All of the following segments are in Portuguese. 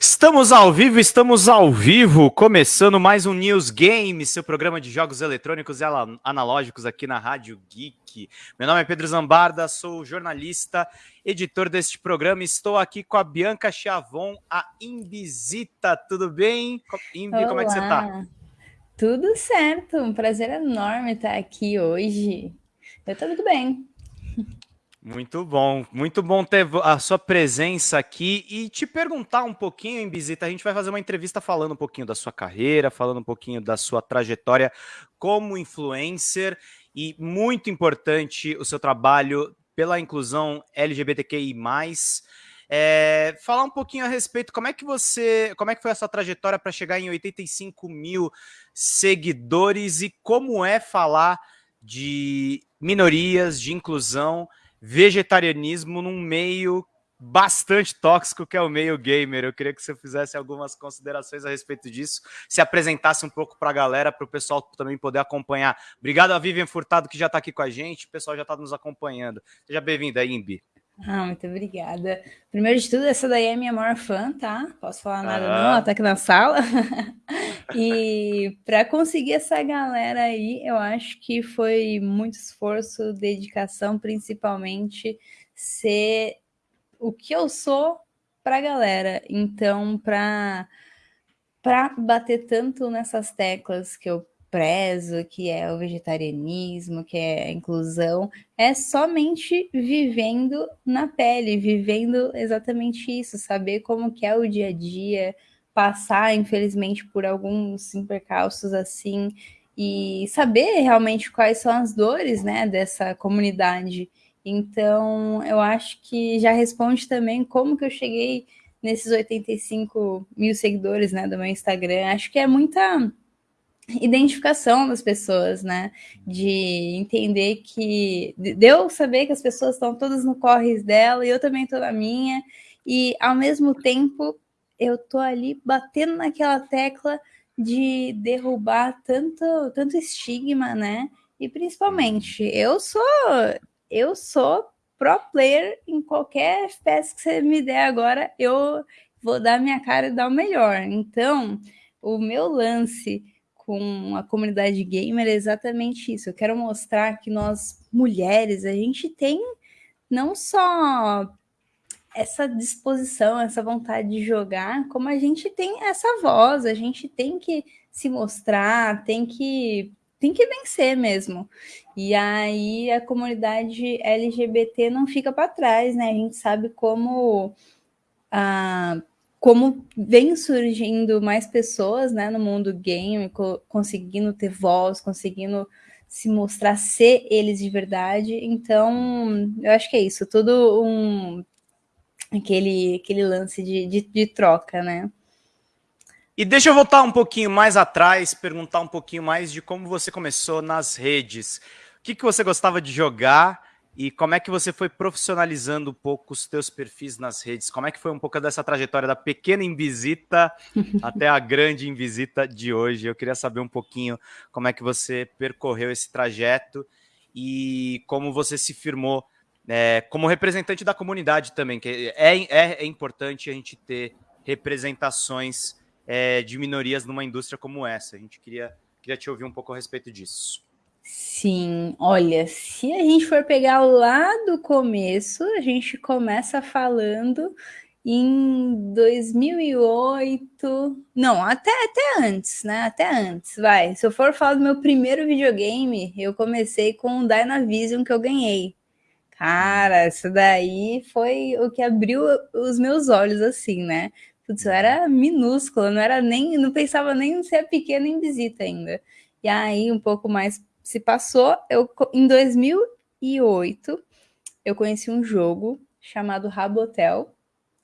Estamos ao vivo, estamos ao vivo, começando mais um News Game, seu programa de jogos eletrônicos e analógicos aqui na Rádio Geek. Meu nome é Pedro Zambarda, sou jornalista, editor deste programa. Estou aqui com a Bianca Chavon, a Imbisita. Tudo bem? Imbi, como é que você está? Tudo certo, um prazer enorme estar aqui hoje. Eu estou muito bem. Muito bom, muito bom ter a sua presença aqui e te perguntar um pouquinho, em visita. A gente vai fazer uma entrevista falando um pouquinho da sua carreira, falando um pouquinho da sua trajetória como influencer e muito importante o seu trabalho pela inclusão LGBTQI+. É, falar um pouquinho a respeito, como é que você, como é que foi essa trajetória para chegar em 85 mil seguidores e como é falar de minorias, de inclusão vegetarianismo num meio bastante tóxico que é o meio gamer. Eu queria que você fizesse algumas considerações a respeito disso, se apresentasse um pouco para a galera, para o pessoal também poder acompanhar. Obrigado a Vivian Furtado, que já está aqui com a gente, o pessoal já está nos acompanhando. Seja bem-vinda, Imbi. Ah, muito obrigada. Primeiro de tudo, essa daí é minha maior fã, tá? Posso falar nada ah. não, ela tá aqui na sala. e para conseguir essa galera aí, eu acho que foi muito esforço, dedicação, principalmente ser o que eu sou pra galera. Então, para para bater tanto nessas teclas que eu prezo, que é o vegetarianismo, que é a inclusão, é somente vivendo na pele, vivendo exatamente isso, saber como que é o dia a dia, passar, infelizmente, por alguns percalços assim, e saber realmente quais são as dores, né, dessa comunidade. Então, eu acho que já responde também como que eu cheguei nesses 85 mil seguidores, né, do meu Instagram. Acho que é muita identificação das pessoas, né? De entender que de eu saber que as pessoas estão todas no corres dela e eu também estou na minha, e ao mesmo tempo eu tô ali batendo naquela tecla de derrubar tanto, tanto estigma, né? E principalmente, eu sou eu sou pro player em qualquer FPS que você me der agora, eu vou dar minha cara e dar o melhor. Então, o meu lance com a comunidade gamer é exatamente isso. Eu quero mostrar que nós, mulheres, a gente tem não só essa disposição, essa vontade de jogar, como a gente tem essa voz, a gente tem que se mostrar, tem que tem que vencer mesmo. E aí a comunidade LGBT não fica para trás, né? A gente sabe como a como vem surgindo mais pessoas né, no mundo game, co conseguindo ter voz, conseguindo se mostrar ser eles de verdade. Então, eu acho que é isso, tudo um aquele, aquele lance de, de, de troca, né? E deixa eu voltar um pouquinho mais atrás, perguntar um pouquinho mais de como você começou nas redes. O que, que você gostava de jogar e como é que você foi profissionalizando um pouco os teus perfis nas redes? Como é que foi um pouco dessa trajetória da pequena invisita até a grande invisita de hoje? Eu queria saber um pouquinho como é que você percorreu esse trajeto e como você se firmou é, como representante da comunidade também, que é, é, é importante a gente ter representações é, de minorias numa indústria como essa. A gente queria, queria te ouvir um pouco a respeito disso. Sim, olha, se a gente for pegar lá do começo, a gente começa falando em 2008, não, até, até antes, né? Até antes, vai. Se eu for falar do meu primeiro videogame, eu comecei com o Dynavision que eu ganhei. Cara, isso daí foi o que abriu os meus olhos, assim, né? Putz, eu era minúscula, não era nem, não pensava nem em ser pequena em visita ainda. E aí, um pouco mais se passou, eu em 2008 eu conheci um jogo chamado Rabotel.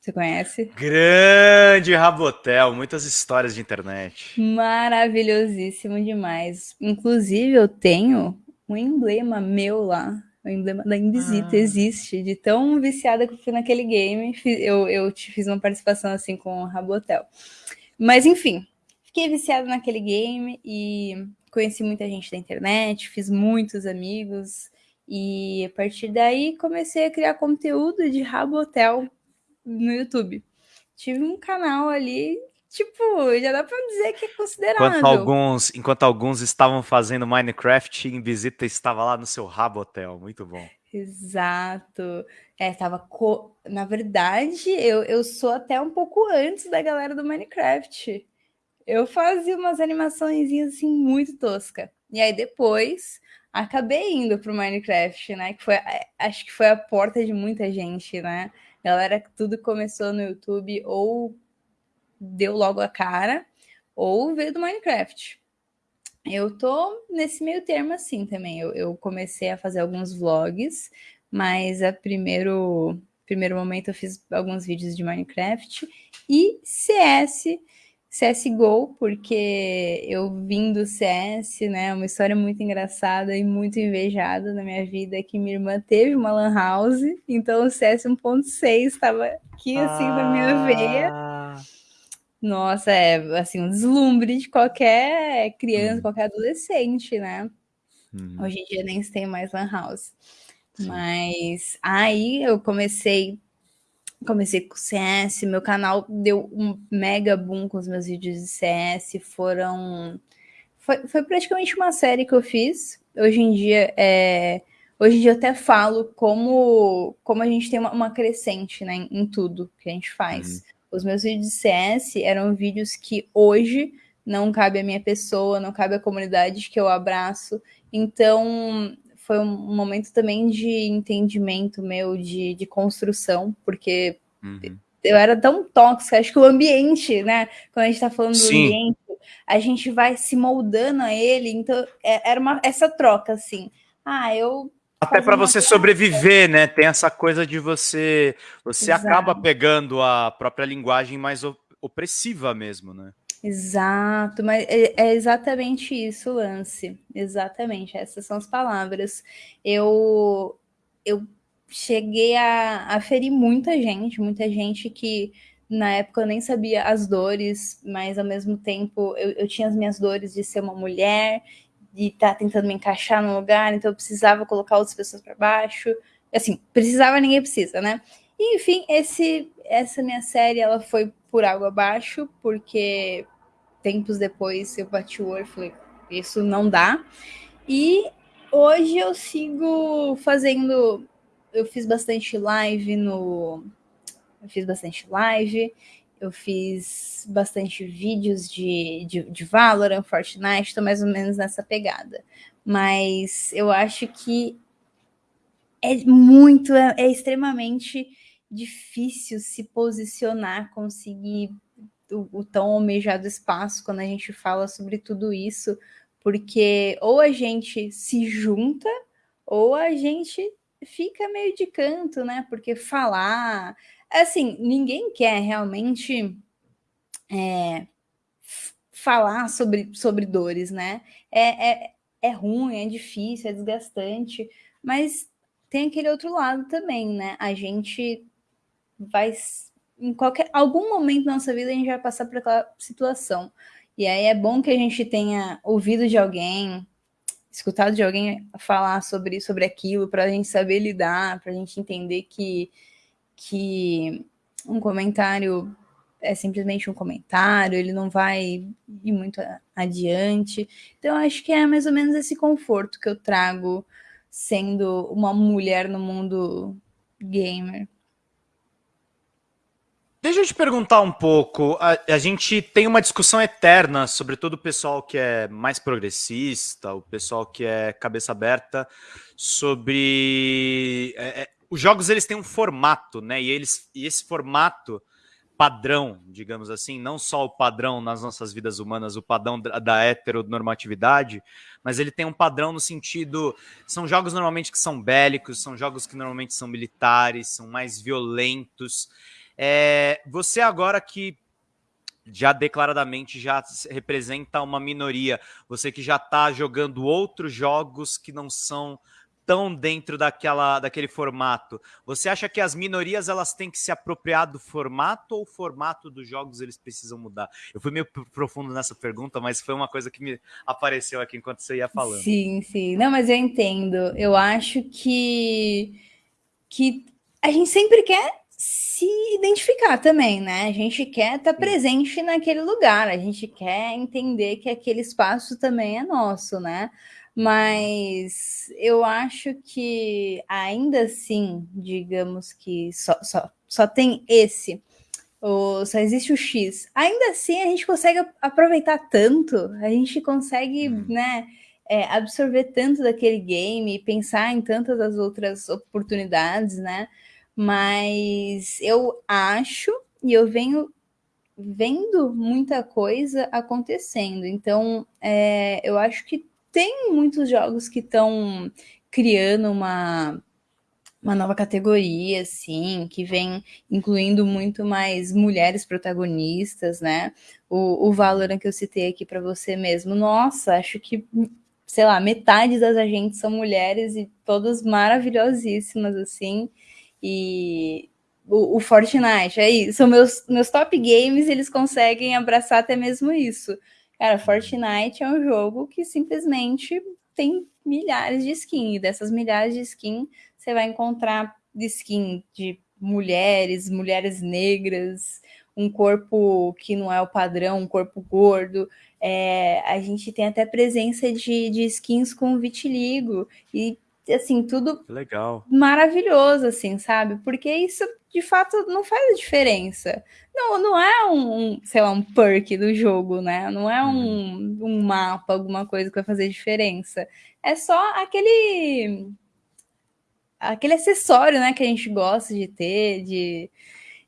Você conhece? Grande Rabotel, muitas histórias de internet. Maravilhosíssimo demais. Inclusive eu tenho um emblema meu lá. O emblema da Invisita ah. existe, de tão viciada que eu fui naquele game. Eu, eu te fiz uma participação assim com o Rabotel. Mas enfim, fiquei viciada naquele game e conheci muita gente da internet, fiz muitos amigos e a partir daí comecei a criar conteúdo de Rabo Hotel no YouTube. tive um canal ali tipo, já dá para dizer que é considerável. Enquanto alguns, enquanto alguns estavam fazendo Minecraft, em visita estava lá no seu rabo hotel, muito bom. Exato. É, tava co... na verdade, eu, eu sou até um pouco antes da galera do Minecraft. Eu fazia umas animações assim muito tosca. E aí depois acabei indo pro Minecraft, né? Que foi, acho que foi a porta de muita gente, né? Galera, tudo começou no YouTube ou deu logo a cara, ou veio do Minecraft. Eu tô nesse meio termo assim também. Eu, eu comecei a fazer alguns vlogs, mas a primeiro primeiro momento eu fiz alguns vídeos de Minecraft e CS, CSGO, porque eu vim do CS, né? Uma história muito engraçada e muito invejada na minha vida, que minha irmã teve uma lan house, então o CS 1.6 estava aqui assim ah... na minha veia. Ah. Nossa, é assim, um deslumbre de qualquer criança, uhum. qualquer adolescente, né? Uhum. Hoje em dia nem se tem mais lan house. Sim. Mas aí eu comecei comecei com CS, meu canal deu um mega boom com os meus vídeos de CS, foram foi, foi praticamente uma série que eu fiz. Hoje em dia é hoje em dia eu até falo como como a gente tem uma, uma crescente, né, em, tudo que a gente faz. Uhum. Os meus vídeos de CS eram vídeos que hoje não cabe a minha pessoa, não cabe a comunidade que eu abraço. Então, foi um momento também de entendimento meu, de, de construção, porque uhum. eu era tão tóxica, acho que o ambiente, né? Quando a gente tá falando Sim. do ambiente, a gente vai se moldando a ele, então é, era uma, essa troca, assim. Ah, eu até para você sobreviver, né? Tem essa coisa de você. Você Exato. acaba pegando a própria linguagem mais opressiva mesmo, né? Exato, mas é, é exatamente isso, Lance. Exatamente, essas são as palavras. Eu, eu cheguei a, a ferir muita gente, muita gente que na época eu nem sabia as dores, mas ao mesmo tempo eu, eu tinha as minhas dores de ser uma mulher de estar tá tentando me encaixar no lugar, então eu precisava colocar outras pessoas para baixo. Assim, precisava, ninguém precisa, né? E, enfim, esse, essa minha série ela foi por água abaixo, porque tempos depois eu bati o olho e falei, isso não dá. E hoje eu sigo fazendo. Eu fiz bastante live no. Eu fiz bastante live eu fiz bastante vídeos de, de, de Valorant, Fortnite, estou mais ou menos nessa pegada. Mas eu acho que é muito, é, é extremamente difícil se posicionar, conseguir o, o, tão almejado espaço quando a gente fala sobre tudo isso, porque ou a gente se junta ou a gente fica meio de canto, né? Porque falar, assim, ninguém quer realmente é, falar sobre, sobre dores, né? É, é, é ruim, é difícil, é desgastante, mas tem aquele outro lado também, né? A gente vai em qualquer algum momento da nossa vida a gente vai passar por aquela situação. E aí é bom que a gente tenha ouvido de alguém, escutado de alguém falar sobre, sobre aquilo, para a gente saber lidar, para a gente entender que que um comentário é simplesmente um comentário, ele não vai ir muito adiante. Então, acho que é mais ou menos esse conforto que eu trago sendo uma mulher no mundo gamer. Deixa eu te perguntar um pouco. A, a, gente tem uma discussão eterna, sobretudo o pessoal que é mais progressista, o pessoal que é cabeça aberta, sobre é, é os jogos eles têm um formato, né? E eles e esse formato padrão, digamos assim, não só o padrão nas nossas vidas humanas, o padrão da, da heteronormatividade, mas ele tem um padrão no sentido. São jogos normalmente que são bélicos, são jogos que normalmente são militares, são mais violentos. É, você agora que já declaradamente já representa uma minoria, você que já está jogando outros jogos que não são tão dentro daquela, daquele formato. Você acha que as minorias elas têm que se apropriar do formato ou o formato dos jogos eles precisam mudar? Eu fui meio profundo nessa pergunta, mas foi uma coisa que me apareceu aqui enquanto você ia falando. Sim, sim. Não, mas eu entendo. Eu acho que que a gente sempre quer se identificar também, né? A gente quer estar tá presente naquele lugar, a gente quer entender que aquele espaço também é nosso, né? Mas eu acho que ainda assim, digamos que só, só, só tem esse, ou só existe o X. Ainda assim, a gente consegue aproveitar tanto, a gente consegue, uhum. né? É, absorver tanto daquele game, pensar em tantas das outras oportunidades, né? Mas eu acho e eu venho vendo muita coisa acontecendo. Então, é, eu acho que tem muitos jogos que estão criando uma, uma nova categoria, assim, que vem incluindo muito mais mulheres protagonistas, né? O, o Valorant que eu citei aqui para você mesmo. Nossa, acho que, sei lá, metade das agentes são mulheres e todas maravilhosíssimas, assim. E o, o Fortnite, aí, é são meus, meus top games, eles conseguem abraçar até mesmo isso. Cara, Fortnite é um jogo que simplesmente tem milhares de skins. E dessas milhares de skins, você vai encontrar skin de mulheres, mulheres negras, um corpo que não é o padrão, um corpo gordo. É, a gente tem até presença de, de skins com vitiligo. E assim, tudo legal. Maravilhoso, assim, sabe? Porque isso de fato não faz diferença. Não, não é um, sei lá, um perk do jogo, né? Não é um, uhum. um mapa, alguma coisa que vai fazer diferença. É só aquele aquele acessório, né, que a gente gosta de ter, de,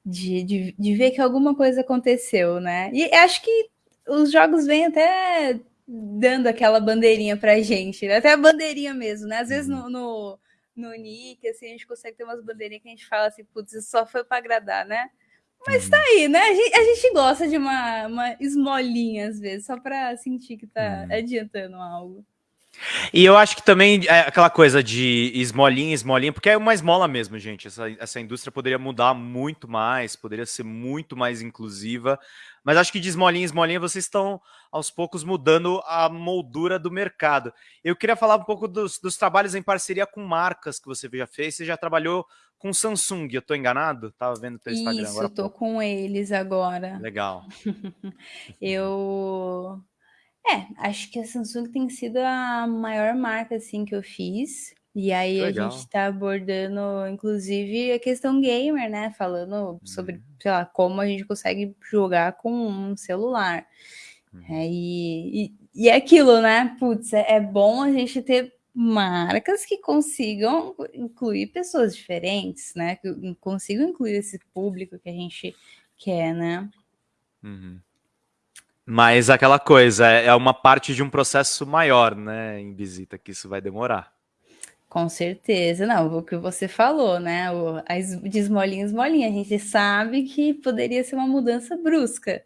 de, de, de ver que alguma coisa aconteceu, né? E acho que os jogos vêm até dando aquela bandeirinha pra gente, né? até a bandeirinha mesmo, né? Às vezes no, uhum. no, no Nick, assim, a gente consegue ter umas bandeirinhas que a gente fala assim, putz, isso só foi para agradar, né? Mas uhum. tá aí, né? A gente, a gente gosta de uma, uma esmolinha, às vezes, só para sentir que tá uhum. adiantando algo. E eu acho que também é aquela coisa de esmolinha, esmolinha, porque é uma esmola mesmo, gente. Essa, essa indústria poderia mudar muito mais, poderia ser muito mais inclusiva. Mas acho que de esmolinha esmolinha vocês estão aos poucos mudando a moldura do mercado. Eu queria falar um pouco dos, dos trabalhos em parceria com marcas que você já fez. Você já trabalhou com Samsung, eu estou enganado? Tava vendo teu Instagram Isso, agora. Isso, tô com eles agora. Legal. eu é, acho que a Samsung tem sido a maior marca assim que eu fiz. E aí Legal. a gente está abordando, inclusive, a questão gamer, né? Falando sobre, uhum. sei lá, como a gente consegue jogar com um celular. Uhum. É, e, e, e, é aquilo, né? Putz, é, é bom a gente ter marcas que consigam incluir pessoas diferentes, né? Que consigam incluir esse público que a gente quer, né? Uhum. Mas aquela coisa, é, é uma parte de um processo maior, né, em visita, que isso vai demorar. Com certeza, não, o que você falou, né? O, de esmolinha esmolinha, a gente sabe que poderia ser uma mudança brusca,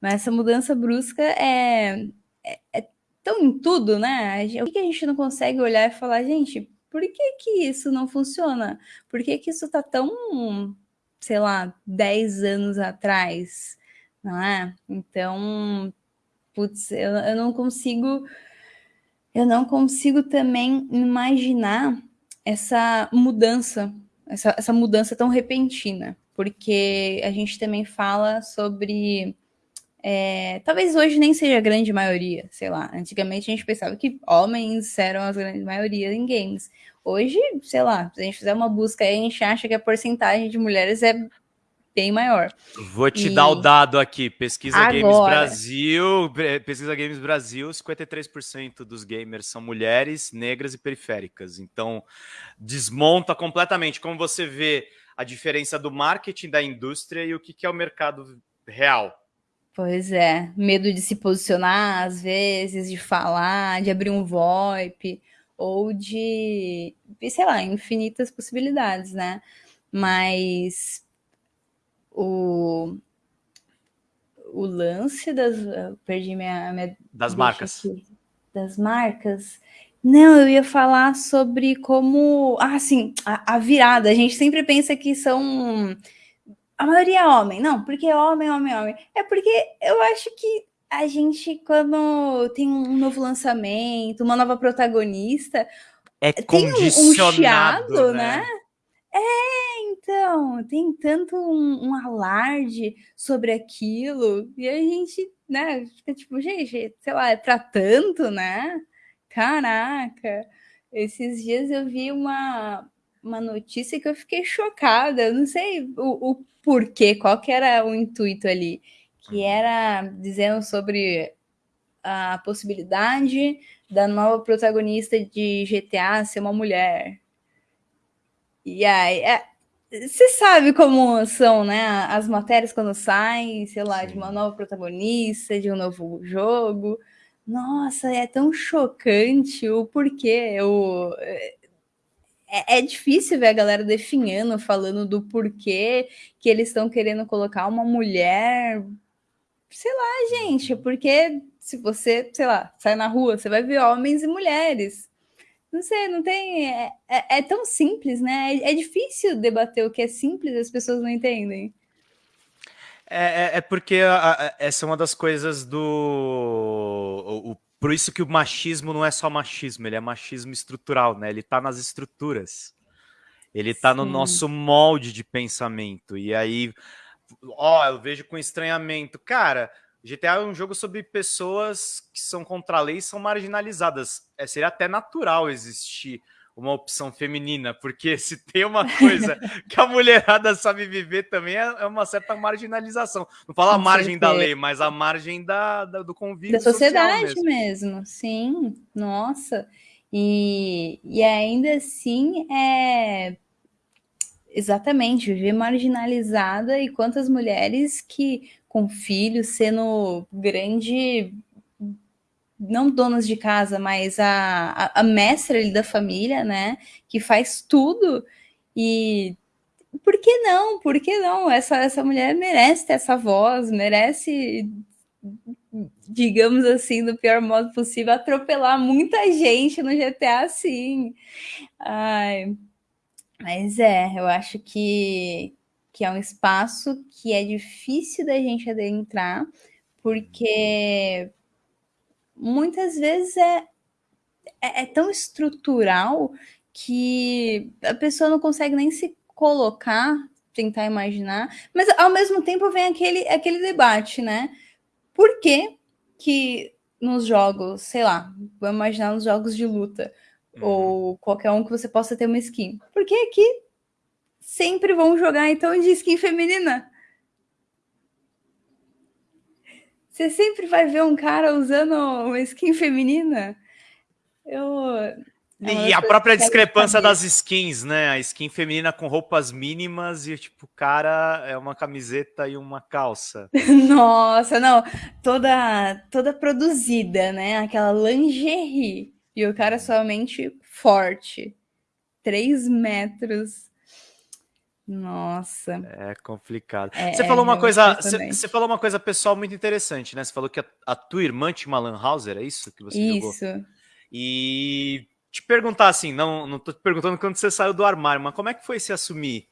mas essa mudança brusca é, é, é tão em tudo, né? O que a gente não consegue olhar e falar, gente, por que que isso não funciona? Por que que isso tá tão, sei lá, 10 anos atrás, não é? Então, putz, eu, eu não consigo eu não consigo também imaginar essa mudança, essa, essa mudança tão repentina, porque a gente também fala sobre. É, talvez hoje nem seja a grande maioria, sei lá. Antigamente a gente pensava que homens eram a grande maioria em games. Hoje, sei lá, se a gente fizer uma busca aí, a gente acha que a porcentagem de mulheres é bem maior. Vou te e... dar o dado aqui. Pesquisa Agora... Games Brasil, Pesquisa Games Brasil, 53% dos gamers são mulheres, negras e periféricas. Então, desmonta completamente como você vê a diferença do marketing da indústria e o que, que é o mercado real. Pois é, medo de se posicionar às vezes, de falar, de abrir um VoIP ou de, sei lá, infinitas possibilidades, né? Mas o, o lance das. Perdi minha. minha das marcas. Aqui, das marcas. Não, eu ia falar sobre como. Ah, sim, a, a, virada. A gente sempre pensa que são. A maioria é homem. Não, porque é homem, homem, homem. É porque eu acho que a gente, quando tem um novo lançamento, uma nova protagonista, é tem um, um chiado, né? né? É, então, tem tanto um, um, alarde sobre aquilo, e a gente, né, fica tipo, gente, sei lá, é pra tanto, né? Caraca! Esses dias eu vi uma, uma notícia que eu fiquei chocada, eu não sei o, o porquê, qual que era o intuito ali, que era dizendo sobre a possibilidade da nova protagonista de GTA ser uma mulher. E aí, é, você sabe como são, né? As matérias quando saem, sei lá, Sim. de uma nova protagonista, de um novo jogo. Nossa, é tão chocante o porquê. O, é, é difícil ver a galera definhando, falando do porquê que eles estão querendo colocar uma mulher. Sei lá, gente, porque se você, sei lá, sai na rua, você vai ver homens e mulheres. Não sei, não tem. É, é, é tão simples, né? É, é, difícil debater o que é simples as pessoas não entendem. É, é, é porque a, a, essa é uma das coisas do. O, o, por isso que o machismo não é só machismo, ele é machismo estrutural, né? Ele tá nas estruturas. Ele tá Sim. no nosso molde de pensamento. E aí, ó, eu vejo com estranhamento. Cara, GTA é um jogo sobre pessoas que são contra a lei e são marginalizadas. É, seria até natural existir uma opção feminina, porque se tem uma coisa que a mulherada sabe viver também é, é uma certa marginalização. Não fala a margem da lei, mas a margem da, da do convívio da sociedade mesmo. mesmo. Sim, nossa. E, e ainda assim é exatamente viver marginalizada e quantas mulheres que com filhos, sendo grande, não donas de casa, mas a, a, a mestra ali da família, né? Que faz tudo. E por que não? Por que não? Essa, essa mulher merece ter essa voz, merece, digamos assim, do pior modo possível, atropelar muita gente no GTA, sim. Ai, mas é, eu acho que, que é um espaço que é difícil da gente adentrar, porque muitas vezes é, é, é, tão estrutural que a pessoa não consegue nem se colocar, tentar imaginar, mas ao mesmo tempo vem aquele, aquele debate, né? Por que que nos jogos, sei lá, vou imaginar nos jogos de luta, uhum. ou qualquer um que você possa ter uma skin, por que que sempre vão jogar então de skin feminina. Você sempre vai ver um cara usando uma skin feminina. Eu. E a própria discrepância das skins, né? A skin feminina com roupas mínimas e, tipo, o cara é uma camiseta e uma calça. Nossa, não. Toda, toda produzida, né? Aquela lingerie. E o cara somente forte. Três metros nossa. É complicado. É, você falou uma coisa, você, você, falou uma coisa pessoal muito interessante, né? Você falou que a, a tua irmã tinha uma Lan House, era isso que você isso. jogou? Isso. E te perguntar assim, não, não tô te perguntando quando você saiu do armário, mas como é que foi se assumir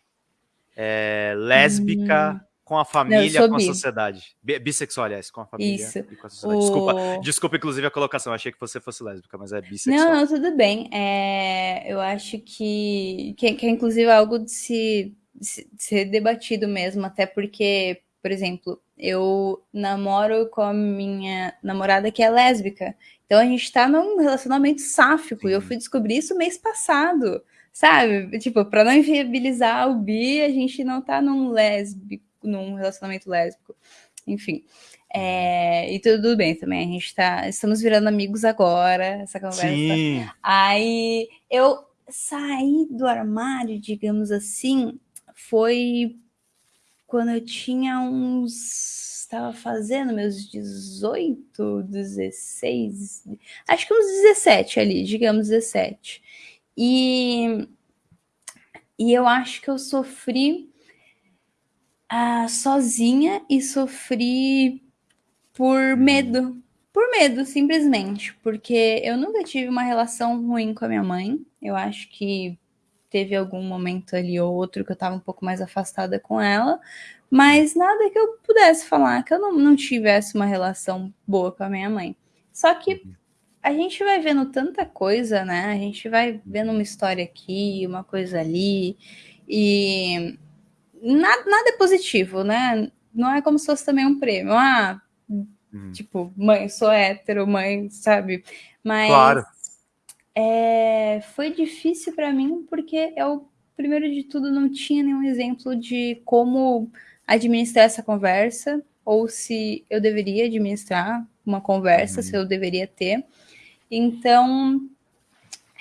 é, lésbica hum. com a família, não, com a sociedade? Bissexual, aliás, com a família Isso. e com a sociedade. Desculpa, o... desculpa, inclusive, a colocação. achei que você fosse lésbica, mas é bissexual. Não, não, tudo bem. É, eu acho que, que, que é inclusive algo de se ser debatido mesmo, até porque, por exemplo, eu namoro com a minha namorada que é lésbica. Então a gente tá num relacionamento sáfico Sim. e eu fui descobrir isso mês passado, sabe? Tipo, para não inviabilizar o bi, a gente não tá num lésbico, num relacionamento lésbico. Enfim. É, e tudo bem também, a gente tá. Estamos virando amigos agora, essa conversa. Sim. Aí eu saí do armário, digamos assim, foi quando eu tinha uns. Estava fazendo meus 18, 16, acho que uns 17 ali, digamos 17. E, e eu acho que eu sofri uh, sozinha e sofri por medo. Por medo, simplesmente. Porque eu nunca tive uma relação ruim com a minha mãe. Eu acho que teve algum momento ali ou outro que eu estava um pouco mais afastada com ela, mas nada que eu pudesse falar que eu não, não tivesse uma relação boa com a minha mãe. Só que uhum. a gente vai vendo tanta coisa, né? A gente vai vendo uma história aqui, uma coisa ali, E nada, nada é positivo, né? Não é como se fosse também um prêmio. Ah, uhum. tipo, mãe, sou hétero, mãe, sabe? Mas claro. É, foi difícil para mim porque eu, primeiro de tudo, não tinha nenhum exemplo de como administrar essa conversa ou se eu deveria administrar uma conversa, uhum. se eu deveria ter. Então,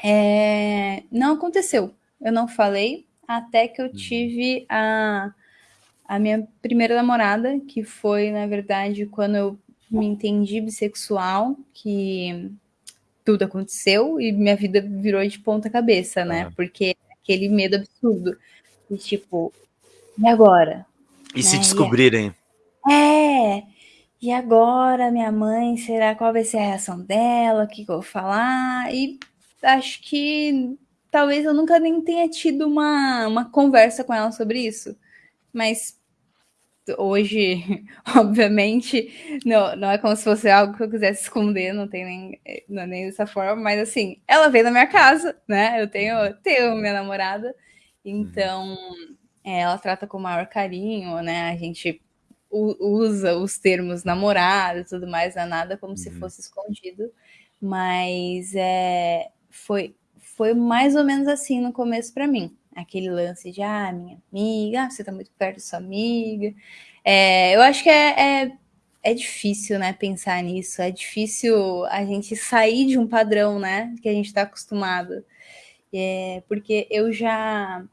é, não aconteceu. Eu não falei até que eu uhum. tive a, a minha primeira namorada, que foi, na verdade, quando eu me entendi bissexual, que tudo aconteceu e minha vida virou de ponta cabeça, né? Uhum. Porque aquele medo absurdo. E tipo, e agora? E né? se descobrirem? É, e agora minha mãe, será qual vai ser a reação dela? O que, que eu vou falar? E acho que talvez eu nunca nem tenha tido uma, uma conversa com ela sobre isso. Mas hoje, obviamente, não, não é como se fosse algo que eu quisesse esconder, não tem nem, não é nem dessa forma, mas assim, ela veio na minha casa, né? Eu tenho, tenho minha namorada, então é, ela trata com o maior carinho, né? A gente usa os termos namorado e tudo mais, não é nada como uhum. se fosse escondido, mas é, foi, foi mais ou menos assim no começo para mim. Aquele lance de, ah, minha amiga, ah, você tá muito perto da sua amiga. É, eu acho que é, é, é, difícil, né, pensar nisso. É difícil a gente sair de um padrão, né, que a gente está acostumado. É, porque eu já,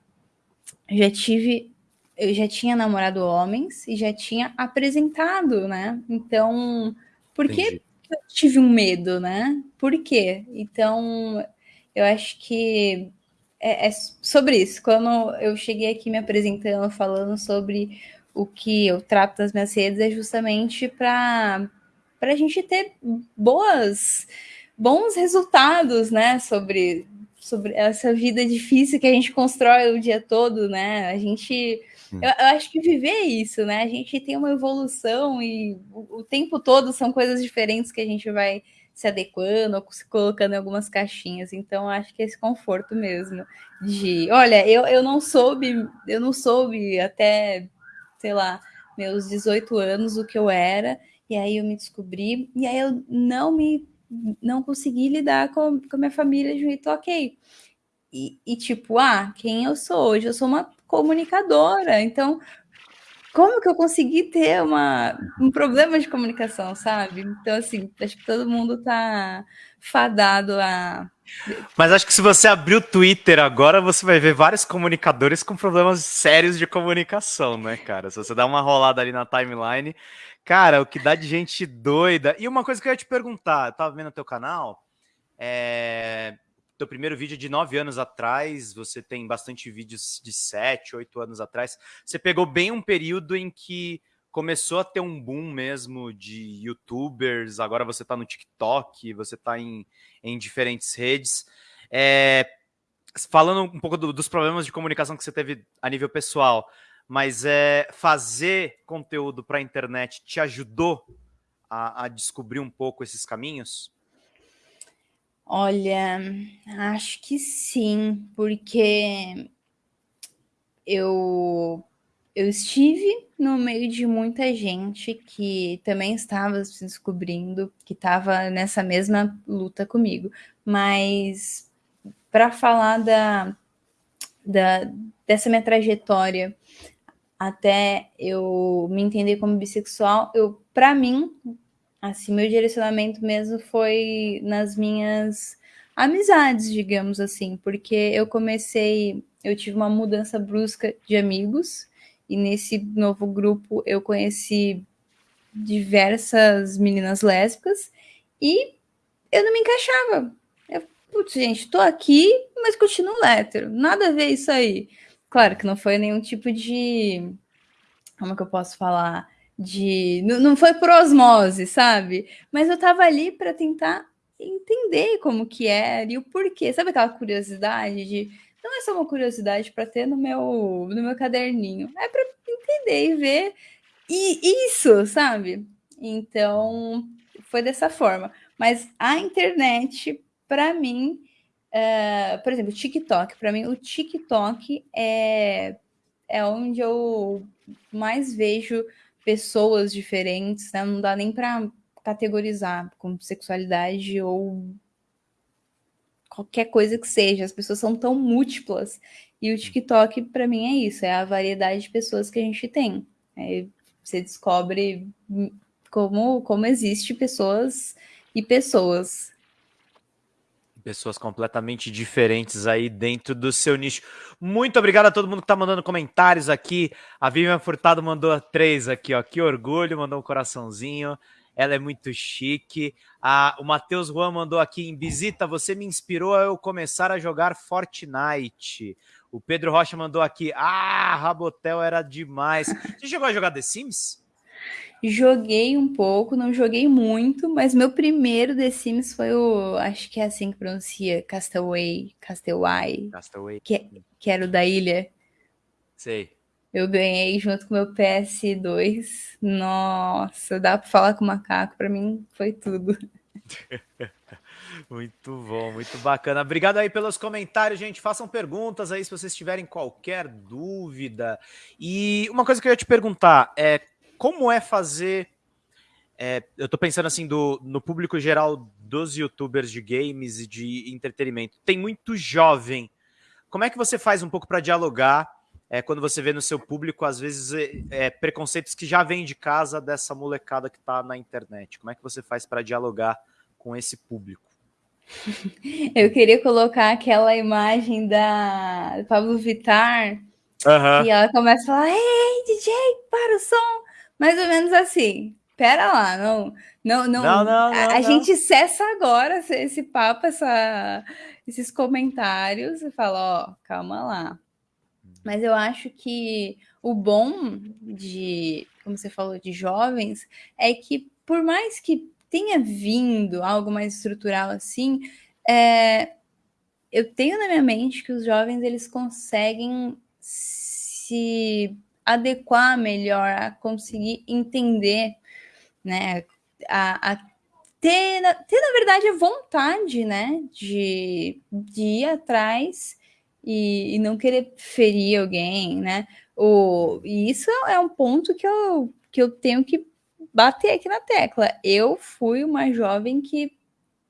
já tive eu já tinha namorado homens e já tinha apresentado, né? Então, por que eu tive um medo, né? Por quê? Então, eu acho que é, é, sobre isso. Quando eu cheguei aqui me apresentando, falando sobre o que eu trato nas minhas redes, é justamente para a gente ter boas, bons resultados, né? Sobre, sobre essa vida difícil que a gente constrói o dia todo, né? A gente eu, eu, acho que viver é isso, né? A gente tem uma evolução e o, o, tempo todo são coisas diferentes que a gente vai se adequando ou se colocando em algumas caixinhas. Então, acho que é esse conforto mesmo de, olha, eu, eu não soube, eu não soube até, sei lá, meus 18 anos o que eu era, e aí eu me descobri, e aí eu não me não consegui lidar com, com a minha família de um jeito ok. E, e, tipo, ah, quem eu sou hoje? Eu sou uma comunicadora. Então, como que eu consegui ter uma, um problema de comunicação, sabe? Então, assim, acho que todo mundo tá fadado a. Mas acho que se você abrir o Twitter agora, você vai ver vários comunicadores com problemas sérios de comunicação, né, cara? Se você dá uma rolada ali na timeline, cara, o que dá de gente doida. E uma coisa que eu ia te perguntar, eu tava vendo o teu canal, é teu primeiro vídeo de nove anos atrás, você tem bastante vídeos de sete, oito anos atrás. Você pegou bem um período em que começou a ter um boom mesmo de youtubers, agora você está no TikTok, você está em, em diferentes redes. É, falando um pouco do, dos problemas de comunicação que você teve a nível pessoal, mas é fazer conteúdo para a internet te ajudou a, a descobrir um pouco esses caminhos? Olha, acho que sim, porque eu eu estive no meio de muita gente que também estava se descobrindo, que estava nessa mesma luta comigo. Mas para falar da, da, dessa minha trajetória até eu me entender como bissexual, eu para mim Assim, meu direcionamento mesmo foi nas minhas amizades, digamos assim, porque eu comecei, eu tive uma mudança brusca de amigos, e nesse novo grupo eu conheci diversas meninas lésbicas e eu não me encaixava. Eu, putz, gente, tô aqui, mas continuo hétero. Nada a ver isso aí. Claro que não foi nenhum tipo de. Como é que eu posso falar? De. Não, não foi por osmose, sabe? Mas eu tava ali para tentar entender como que era e o porquê. Sabe aquela curiosidade de. Não é só uma curiosidade para ter no meu, no meu caderninho, é para entender e ver. E isso, sabe? Então, foi dessa forma. Mas a internet, para mim, Uh, por exemplo, TikTok. Para mim, o TikTok é, é onde eu mais vejo pessoas diferentes, né? Não dá nem para categorizar como sexualidade ou qualquer coisa que seja. As pessoas são tão múltiplas. E o TikTok, para mim, é isso: é a variedade de pessoas que a gente tem. É, você descobre como, como existe pessoas e pessoas. Pessoas completamente diferentes aí dentro do seu nicho. Muito obrigado a todo mundo que tá mandando comentários aqui. A Vivian Furtado mandou três aqui, ó. Que orgulho, mandou um coraçãozinho. Ela é muito chique. Ah, o Matheus Juan mandou aqui em visita. Você me inspirou a eu começar a jogar Fortnite. O Pedro Rocha mandou aqui. Ah, Rabotel era demais. Você chegou a jogar The Sims? Joguei um pouco, não joguei muito, mas meu primeiro The Sims foi o. Acho que é assim que pronuncia, Castaway. Castaway. Castaway. Que, que era o da ilha. Sei. Eu ganhei junto com meu PS2. Nossa, dá para falar com o macaco, para mim foi tudo. muito bom, muito bacana. Obrigado aí pelos comentários, gente. Façam perguntas aí se vocês tiverem qualquer dúvida. E uma coisa que eu ia te perguntar é como é fazer. É, eu tô pensando assim do, no público geral dos youtubers de games e de entretenimento. Tem muito jovem. Como é que você faz um pouco para dialogar? é, quando você vê no seu público, às vezes, é, é, preconceitos que já vêm de casa dessa molecada que está na internet. Como é que você faz para dialogar com esse público? Eu queria colocar aquela imagem da Pablo Vittar, uhum. e ela começa a falar: Ei, DJ, para o som! Mais ou menos assim. Pera lá, não, não, não. não, não, não a, a gente cessa agora esse papo, essa, esses comentários e fala: Ó, calma lá mas eu acho que o bom de, como você falou, de jovens, é que por mais que tenha vindo algo mais estrutural assim, é, eu tenho na minha mente que os jovens eles conseguem se adequar melhor a conseguir entender, né, a, a ter, ter na verdade a vontade, né, de, de ir atrás e, e não querer ferir alguém, né? O, e isso é um ponto que eu, que eu tenho que bater aqui na tecla. Eu fui uma jovem que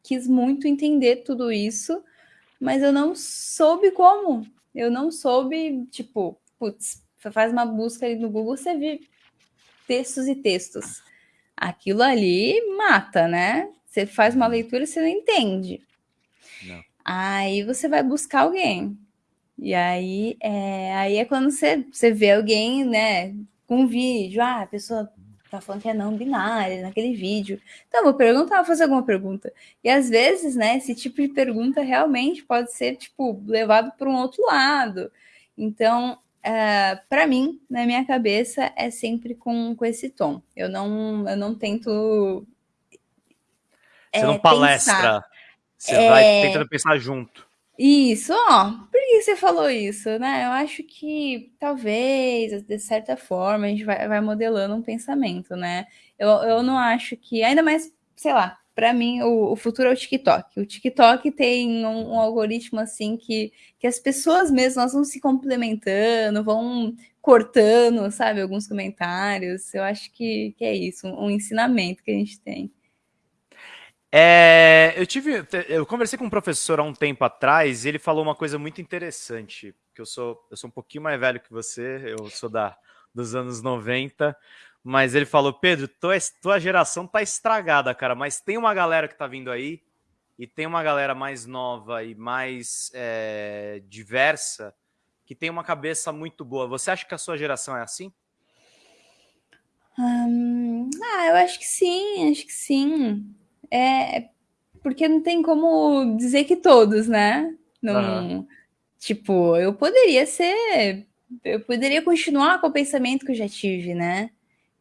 quis muito entender tudo isso, mas eu não soube como. Eu não soube, tipo, putz, faz uma busca ali no Google, você vê textos e textos. Aquilo ali mata, né? Você faz uma leitura e você não entende. Não. Aí você vai buscar alguém. E aí é, aí é quando você, você vê alguém, né, com um vídeo, ah, a pessoa tá falando que é não binária naquele vídeo. Então, vou perguntar, vou fazer alguma pergunta. E às vezes, né, esse tipo de pergunta realmente pode ser, tipo, levado para um outro lado. Então, é, para mim, na minha cabeça, é sempre com, com esse tom. Eu não, eu não tento. Você é, não palestra. Pensar. Você é... vai tentando pensar junto. Isso, ó, por que você falou isso, né? Eu acho que talvez, de certa forma, a gente vai, vai modelando um pensamento, né? Eu, eu não acho que, ainda mais, sei lá, para mim o, o, futuro é o TikTok. O TikTok tem um, um, algoritmo assim que, que as pessoas mesmas vão se complementando, vão cortando, sabe, alguns comentários. Eu acho que, que é isso, um, um ensinamento que a gente tem. É, eu tive, eu conversei com um professor há um tempo atrás e ele falou uma coisa muito interessante, que eu sou, eu sou um pouquinho mais velho que você, eu sou da dos anos 90, mas ele falou, Pedro, tua, tua geração tá estragada, cara, mas tem uma galera que tá vindo aí e tem uma galera mais nova e mais é, diversa que tem uma cabeça muito boa. Você acha que a sua geração é assim? Hum, ah, eu acho que sim, acho que sim é porque não tem como dizer que todos, né? Não, uhum. tipo, eu poderia ser, eu poderia continuar com o pensamento que eu já tive, né?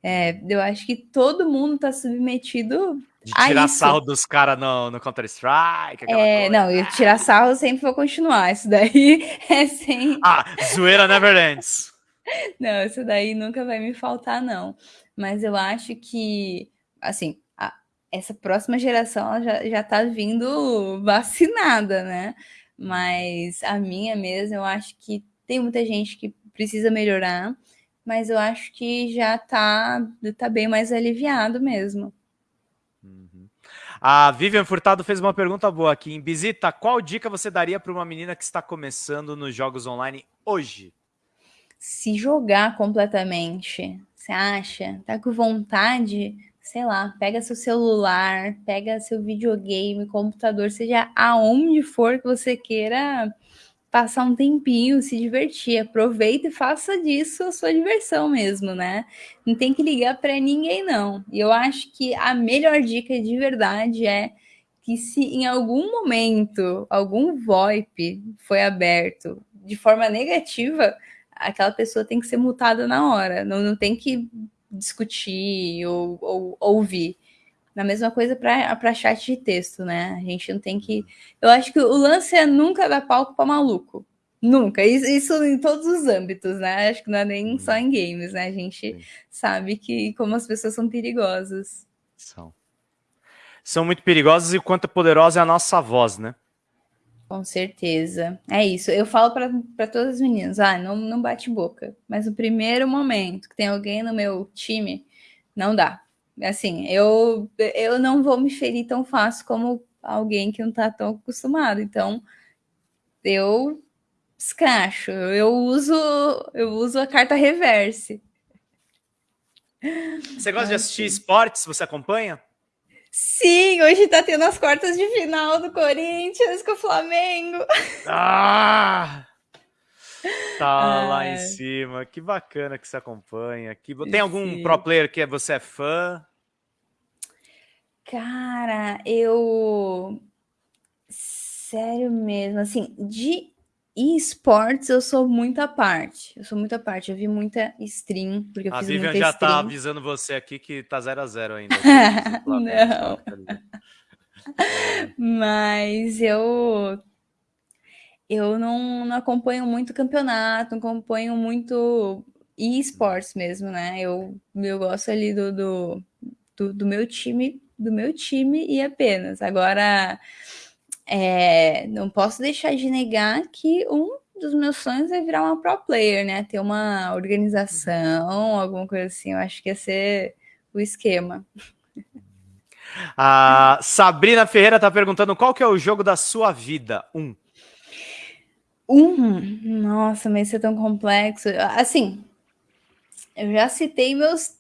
É, eu acho que todo mundo está submetido de tirar sarro dos caras no, no Counter-Strike. É, não, eu tirar sarro sempre vou continuar. Isso daí é sem. Ah, zoeira never ends. Não, isso daí nunca vai me faltar, não. Mas eu acho que, assim, essa próxima geração já, já tá vindo vacinada, né? mas a minha mesmo, eu acho que tem muita gente que precisa melhorar, mas eu acho que já tá, tá bem mais aliviado mesmo. Uhum. A Vivian Furtado fez uma pergunta boa aqui. Em Bisita, qual dica você daria para uma menina que está começando nos jogos online hoje? Se jogar completamente. Você acha? Tá com vontade? Sei lá, pega seu celular, pega seu videogame, computador, seja aonde for que você queira passar um tempinho, se divertir, aproveita e faça disso a sua diversão mesmo, né? Não tem que ligar para ninguém não. E eu acho que a melhor dica de verdade é que se em algum momento algum VoIP foi aberto de forma negativa, aquela pessoa tem que ser multada na hora, não, não tem que discutir ou, ou ouvir. Na mesma coisa para chat de texto, né? A gente não tem que. Eu acho que o lance é nunca dar palco para maluco. Nunca. Isso, isso, em todos os âmbitos, né? Acho que não é nem só em games, né? A gente Sim. sabe que como as pessoas são perigosas. São. São muito perigosas e o quanto é poderosa é a nossa voz, né? Com certeza. É isso. Eu falo para todas as meninas: ah, não, não bate boca. Mas no primeiro momento que tem alguém no meu time, não dá. Assim, eu, eu não vou me ferir tão fácil como alguém que não está tão acostumado. Então, eu escracho. Eu uso, eu uso a carta reverse. Você gosta de assistir esportes? Você acompanha? Sim, hoje tá tendo as quartas de final do Corinthians com o Flamengo. Ah! Tá lá em cima. Que bacana que você acompanha. Que... Tem algum Sim. pro player que você é fã? Cara, eu. Sério mesmo, assim, de esportes eu sou muita parte. Eu sou muita parte. Eu vi muita stream, porque eu a fiz Vivian muita já stream. tá avisando você aqui que tá 0 a 0 ainda. Não. Mas eu eu não, não acompanho muito campeonato, não acompanho muito esportes mesmo, né? Eu, eu gosto ali do, do, do, do meu time, do meu time e apenas. Agora, é, não posso deixar de negar que um dos meus sonhos é virar uma pro player, né? Ter uma organização, alguma coisa assim. Eu acho que ia ser o esquema. A Sabrina Ferreira está perguntando qual que é o jogo da sua vida? Um. Um? Nossa, mas isso é tão complexo. Assim, eu já citei meus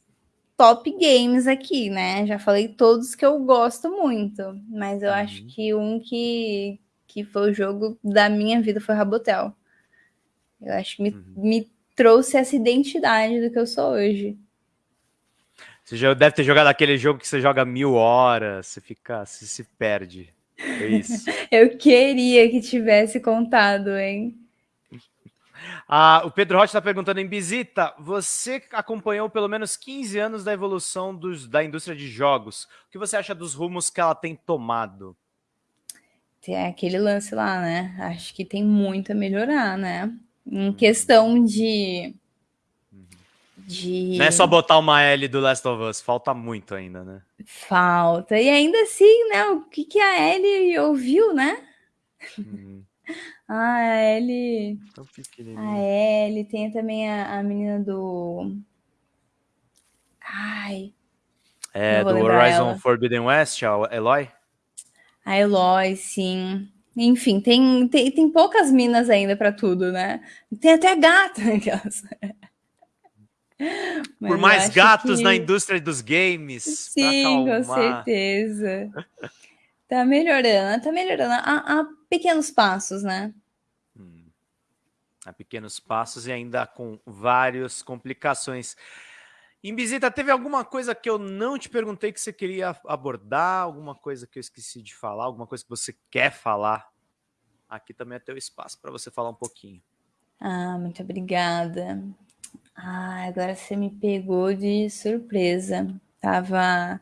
top games aqui, né? Já falei todos que eu gosto muito, mas eu uhum. acho que um que, que foi o jogo da minha vida foi Rabotel. Eu acho que me, uhum. me trouxe essa identidade do que eu sou hoje. Você já deve ter jogado aquele jogo que você joga mil horas, você fica, você se perde. É isso. Eu queria que tivesse contado, hein? Ah, o Pedro Rocha está perguntando em Bisita, você acompanhou pelo menos 15 anos da evolução dos, da indústria de jogos. O que você acha dos rumos que ela tem tomado? Tem aquele lance lá, né? Acho que tem muito a melhorar, né? Em uhum. questão de de... Não é só botar uma L do Last of Us, falta muito ainda, né? Falta. E ainda assim, né? O que, que a Ellie ouviu, né? Ah, a Ellie. A Ellie tem também a, a menina do. Ai. É, do Horizon ela. Forbidden West, a Eloy? A Eloy, sim. Enfim, tem, tem, tem poucas minas ainda para tudo, né? Tem até gata. Por mais gatos que... na indústria dos games. Sim, com certeza. Tá melhorando, tá melhorando a, a pequenos passos, né? Hum. A pequenos passos e ainda com várias complicações. Em visita, teve alguma coisa que eu não te perguntei que você queria abordar? Alguma coisa que eu esqueci de falar? Alguma coisa que você quer falar? Aqui também é teu espaço para você falar um pouquinho. Ah, muito obrigada. Ah, agora você me pegou de surpresa. Tava.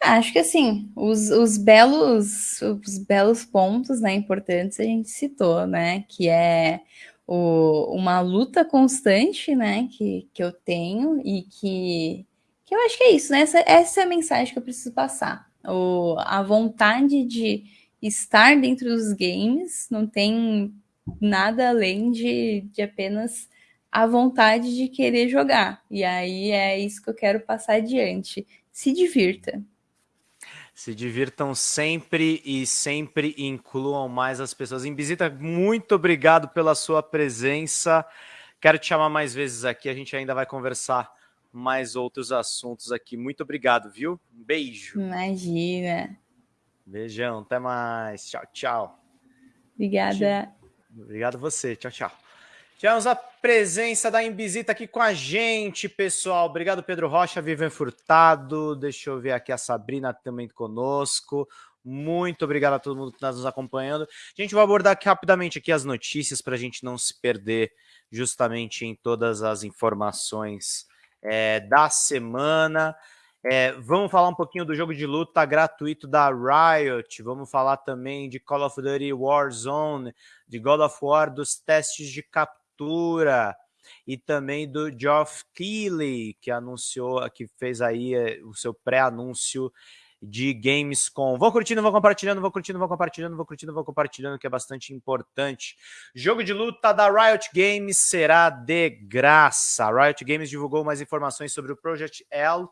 Ah, acho que assim, os, os belos os belos pontos né, importantes a gente citou, né? Que é o, uma luta constante né, que, que eu tenho e que, que eu acho que é isso, né? Essa, essa é a mensagem que eu preciso passar. O, a vontade de, estar dentro dos games, não tem nada além de, de apenas a vontade de querer jogar. E aí é isso que eu quero passar adiante. Se divirta. Se divirtam sempre e sempre incluam mais as pessoas. Imbisita, muito obrigado pela sua presença. Quero te chamar mais vezes aqui, a gente ainda vai conversar mais outros assuntos aqui. Muito obrigado, viu? Um beijo. Imagina. Beijão, até mais. Tchau, tchau. Obrigada. Obrigado você. Tchau, tchau. Tivemos a presença da Imbisita aqui com a gente, pessoal. Obrigado, Pedro Rocha, Vivian Furtado. Deixa eu ver aqui a Sabrina também conosco. Muito obrigado a todo mundo que está nos acompanhando. A gente vai abordar aqui rapidamente aqui as notícias para a gente não se perder justamente em todas as informações é, da semana. É, vamos falar um pouquinho do jogo de luta gratuito da Riot. Vamos falar também de Call of Duty Warzone, de God of War, dos testes de captura e também do Geoff Keighley, que anunciou, que fez aí é, o seu pré-anúncio de Gamescom. Vão curtindo, vão compartilhando, vão curtindo, vão compartilhando, vão curtindo, vão compartilhando, que é bastante importante. Jogo de luta da Riot Games será de graça. A Riot Games divulgou mais informações sobre o Project L,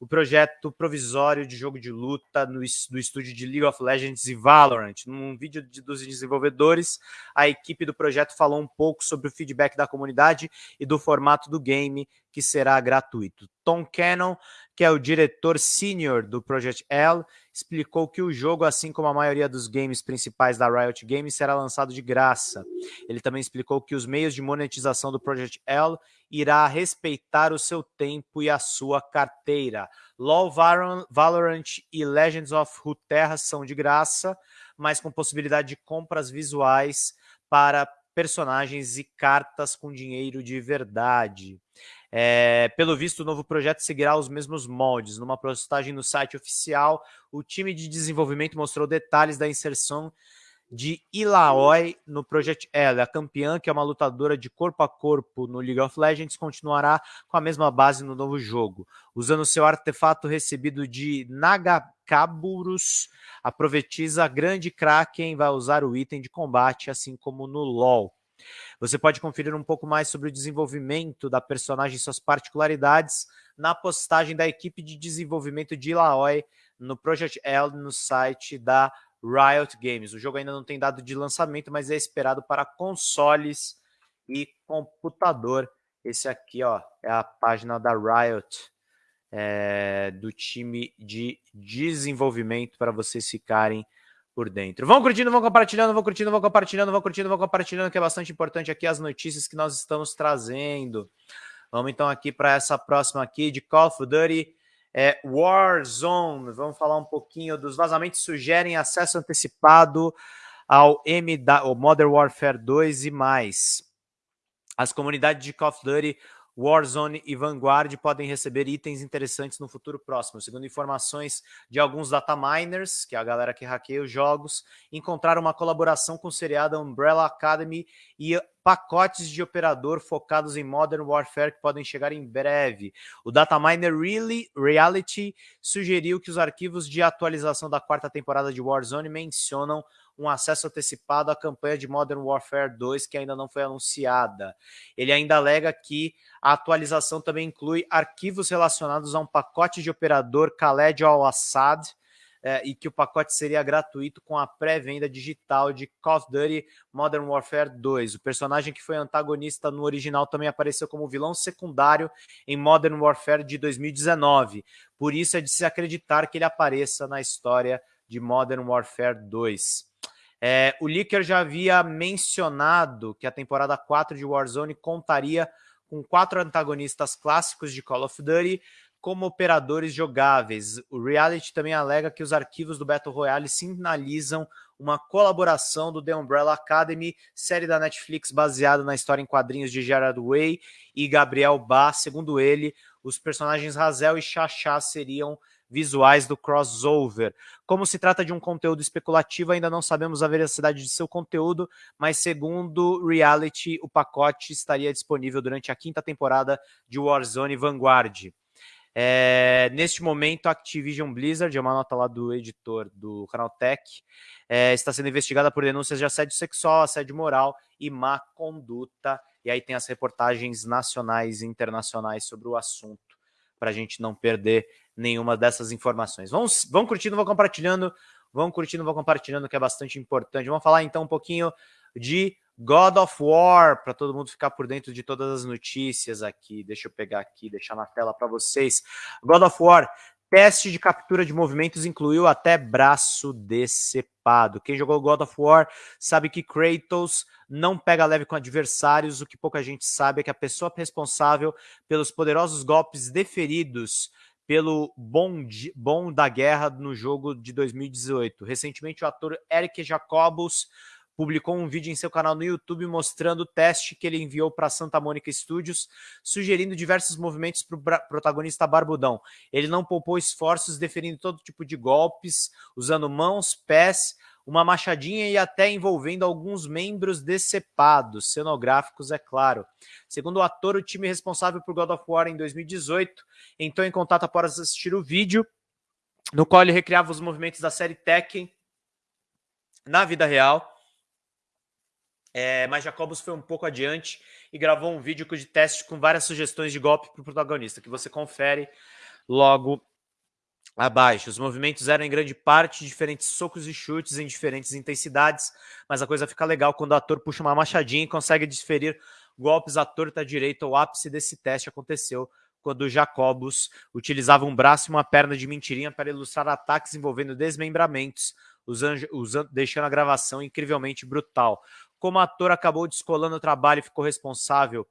o projeto provisório de jogo de luta no, do estúdio de League of Legends e Valorant. Num vídeo de, dos desenvolvedores, a equipe do projeto falou um pouco sobre o feedback da comunidade e do formato do game, que será gratuito. Tom Cannon, que é o diretor senior do Project L, explicou que o jogo, assim como a maioria dos games principais da Riot Games, será lançado de graça. Ele também explicou que os meios de monetização do Project L irá respeitar o seu tempo e a sua carteira. LoL, Valorant e Legends of Runeterra são de graça, mas com possibilidade de compras visuais para personagens e cartas com dinheiro de verdade. É, pelo visto, o novo projeto seguirá os mesmos moldes. Numa postagem no site oficial, o time de desenvolvimento mostrou detalhes da inserção de Ilaoi no Project L. A campeã, que é uma lutadora de corpo a corpo no League of Legends, continuará com a mesma base no novo jogo. Usando seu artefato recebido de Nagakaburus, a profetisa Grande Kraken vai usar o item de combate, assim como no LoL. Você pode conferir um pouco mais sobre o desenvolvimento da personagem e suas particularidades na postagem da equipe de desenvolvimento de Ilaoi no Project L no site da Riot Games. O jogo ainda não tem dado de lançamento, mas é esperado para consoles e computador. Esse aqui ó, é a página da Riot, é, do time de desenvolvimento, para vocês ficarem por dentro. Vão curtindo, vão compartilhando, vão curtindo, vão compartilhando, vão curtindo, vão compartilhando, que é bastante importante aqui as notícias que nós estamos trazendo. Vamos então aqui para essa próxima aqui de Call of Duty é, Warzone. Vamos falar um pouquinho dos vazamentos sugerem acesso antecipado ao Modern Warfare 2 e mais. As comunidades de Call of Duty Warzone e Vanguard podem receber itens interessantes no futuro próximo. Segundo informações de alguns data miners, que é a galera que hackeia os jogos, encontraram uma colaboração com o seriado Umbrella Academy e pacotes de operador focados em Modern Warfare que podem chegar em breve. O Dataminer really, Reality sugeriu que os arquivos de atualização da quarta temporada de Warzone mencionam um acesso antecipado à campanha de Modern Warfare 2 que ainda não foi anunciada. Ele ainda alega que a atualização também inclui arquivos relacionados a um pacote de operador Khaled al-Assad, é, e que o pacote seria gratuito com a pré-venda digital de Call of Duty Modern Warfare 2. O personagem que foi antagonista no original também apareceu como vilão secundário em Modern Warfare de 2019. Por isso é de se acreditar que ele apareça na história de Modern Warfare 2. É, o Licker já havia mencionado que a temporada 4 de Warzone contaria com quatro antagonistas clássicos de Call of Duty, como operadores jogáveis. O Reality também alega que os arquivos do Battle Royale sinalizam uma colaboração do The Umbrella Academy, série da Netflix baseada na história em quadrinhos de Gerard Way e Gabriel Bá. Segundo ele, os personagens Razel e Chachá seriam visuais do crossover. Como se trata de um conteúdo especulativo, ainda não sabemos a veracidade de seu conteúdo, mas segundo Reality, o pacote estaria disponível durante a quinta temporada de Warzone Vanguard. É, neste momento, a Activision Blizzard, é uma nota lá do editor do canal Tech, é, está sendo investigada por denúncias de assédio sexual, assédio moral e má conduta. E aí tem as reportagens nacionais e internacionais sobre o assunto, para a gente não perder nenhuma dessas informações. Vamos, vão curtindo, vão compartilhando, vão curtindo, vão compartilhando, que é bastante importante. Vamos falar então um pouquinho de God of War, para todo mundo ficar por dentro de todas as notícias aqui. Deixa eu pegar aqui, deixar na tela para vocês. God of War, teste de captura de movimentos incluiu até braço decepado. Quem jogou God of War sabe que Kratos não pega leve com adversários. O que pouca gente sabe é que a pessoa responsável pelos poderosos golpes deferidos pelo bom, bom da guerra no jogo de 2018. Recentemente, o ator Eric Jacobus publicou um vídeo em seu canal no YouTube mostrando o teste que ele enviou para Santa Mônica Studios, sugerindo diversos movimentos para o protagonista Barbudão. Ele não poupou esforços, deferindo todo tipo de golpes, usando mãos, pés, uma machadinha e até envolvendo alguns membros decepados, cenográficos, é claro. Segundo o ator, o time responsável por God of War em 2018 entrou em contato após assistir o vídeo, no qual ele recriava os movimentos da série Tekken na vida real é, mas Jacobus foi um pouco adiante e gravou um vídeo de teste com várias sugestões de golpe para o protagonista, que você confere logo abaixo. Os movimentos eram em grande parte diferentes socos e chutes em diferentes intensidades, mas a coisa fica legal quando o ator puxa uma machadinha e consegue desferir golpes à torta direita. O ápice desse teste aconteceu quando Jacobus utilizava um braço e uma perna de mentirinha para ilustrar ataques envolvendo desmembramentos, usando, usando, deixando a gravação incrivelmente brutal. Como ator, acabou descolando o trabalho e ficou responsável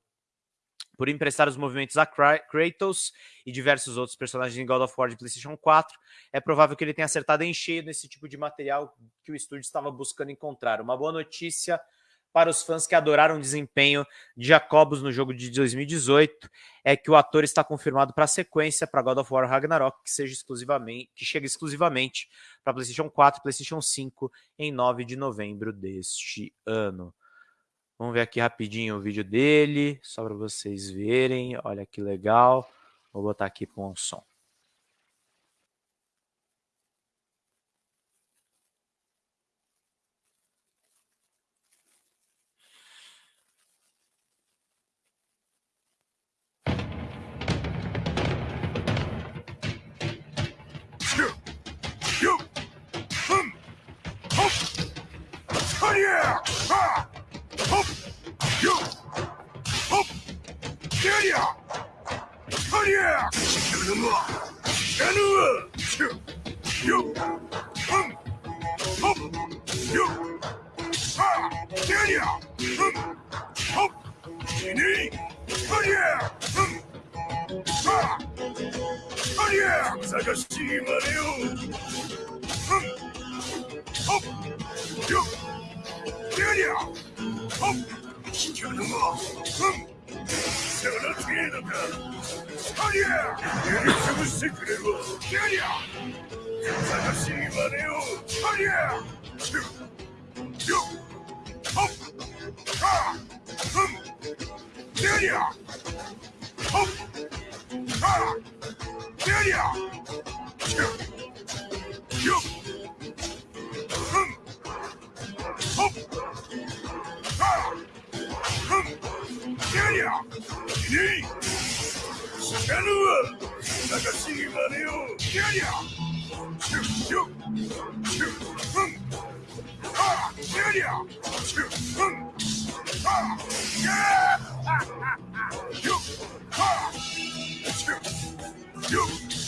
por emprestar os movimentos a Kratos e diversos outros personagens em God of War de PlayStation 4. É provável que ele tenha acertado em cheio nesse tipo de material que o estúdio estava buscando encontrar. Uma boa notícia para os fãs que adoraram o desempenho de Jacobus no jogo de 2018 é que o ator está confirmado para a sequência para God of War Ragnarok, que seja exclusivamente, que chega exclusivamente para PlayStation 4 e PlayStation 5 em 9 de novembro deste ano. Vamos ver aqui rapidinho o vídeo dele, só para vocês verem. Olha que legal. Vou botar aqui com o som. You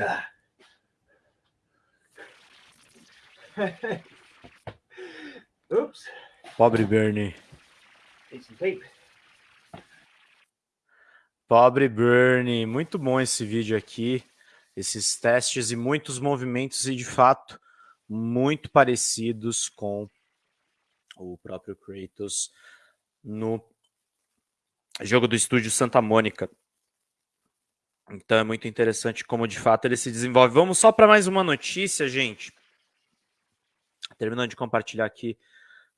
Oops. Pobre Bernie. Pobre Bernie. Muito bom esse vídeo aqui. Esses testes e muitos movimentos e, de fato, muito parecidos com o próprio Kratos no jogo do estúdio Santa Mônica. Então é muito interessante como de fato ele se desenvolve. Vamos só para mais uma notícia, gente. Terminando de compartilhar aqui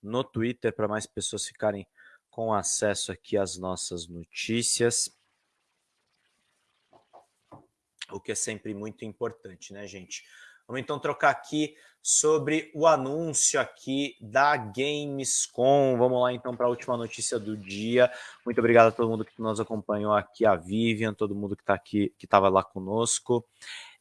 no Twitter para mais pessoas ficarem com acesso aqui às nossas notícias. O que é sempre muito importante, né, gente? Vamos então trocar aqui sobre o anúncio aqui da Gamescom. Vamos lá então para a última notícia do dia. Muito obrigado a todo mundo que nos acompanhou aqui, a Vivian, todo mundo que está aqui, que estava lá conosco.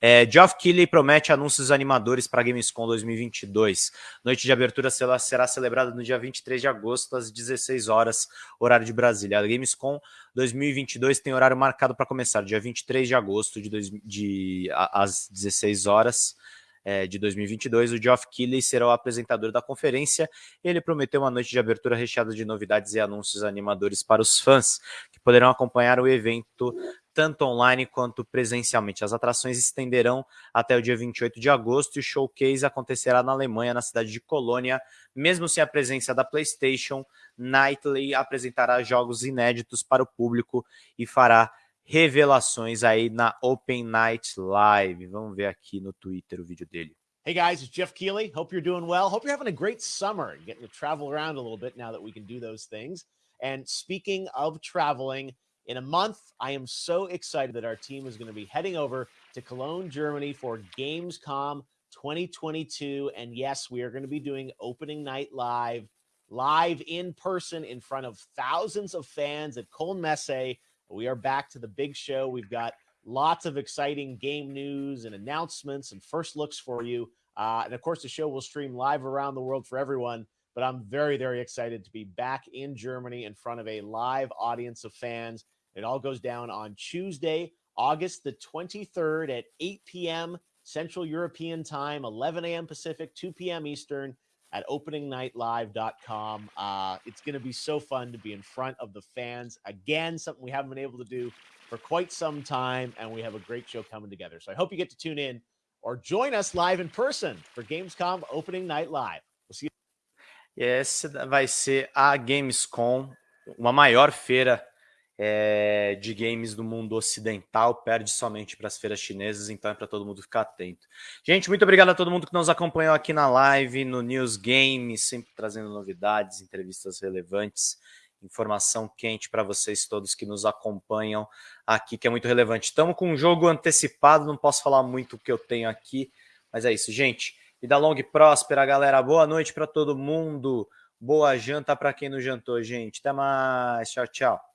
É, Geoff Keighley promete anúncios animadores para a Gamescom 2022. Noite de abertura será celebrada no dia 23 de agosto, às 16 horas, horário de Brasília. A Gamescom 2022 tem horário marcado para começar dia 23 de agosto, de, de às 16 horas é, de 2022, o Geoff Keighley será o apresentador da conferência. Ele prometeu uma noite de abertura recheada de novidades e anúncios animadores para os fãs, que poderão acompanhar o evento tanto online quanto presencialmente. As atrações estenderão até o dia 28 de agosto e o showcase acontecerá na Alemanha, na cidade de Colônia. Mesmo sem a presença da PlayStation, Nightly apresentará jogos inéditos para o público e fará revelações aí na Open Night Live. Vamos ver aqui no Twitter o vídeo dele. Hey guys, it's Jeff Keeley. Hope you're doing well. Hope you're having a great summer. Getting to travel around a little bit now that we can do those things. And speaking of traveling, in a month, I am so excited that our team is going to be heading over to Cologne, Germany for Gamescom 2022. And yes, we are going to be doing opening night live, live in person in front of thousands of fans at Cologne Messe we are back to the big show. We've got lots of exciting game news and announcements and first looks for you. Uh, and of course, the show will stream live around the world for everyone. But I'm very, very excited to be back in Germany in front of a live audience of fans. It all goes down on Tuesday, August the 23rd at 8 p.m. Central European Time, 11 a.m. Pacific, 2 p.m. Eastern at openingnightlive.com. Uh, it's going to be so fun to be in front of the fans again, something we haven't been able to do for quite some time, and we have a great show coming together. So I hope you get to tune in or join us live in person for Gamescom Opening Night Live. We'll see you. Yes, vai ser a Gamescom, uma maior feira é, de games do mundo ocidental, perde somente para as feiras chinesas, então é para todo mundo ficar atento. Gente, muito obrigado a todo mundo que nos acompanhou aqui na live, no News Game, sempre trazendo novidades, entrevistas relevantes, informação quente para vocês todos que nos acompanham aqui, que é muito relevante. Estamos com um jogo antecipado, não posso falar muito o que eu tenho aqui, mas é isso, gente. Vida longa e próspera, galera. Boa noite para todo mundo. Boa janta para quem não jantou, gente. Até mais. Tchau, tchau.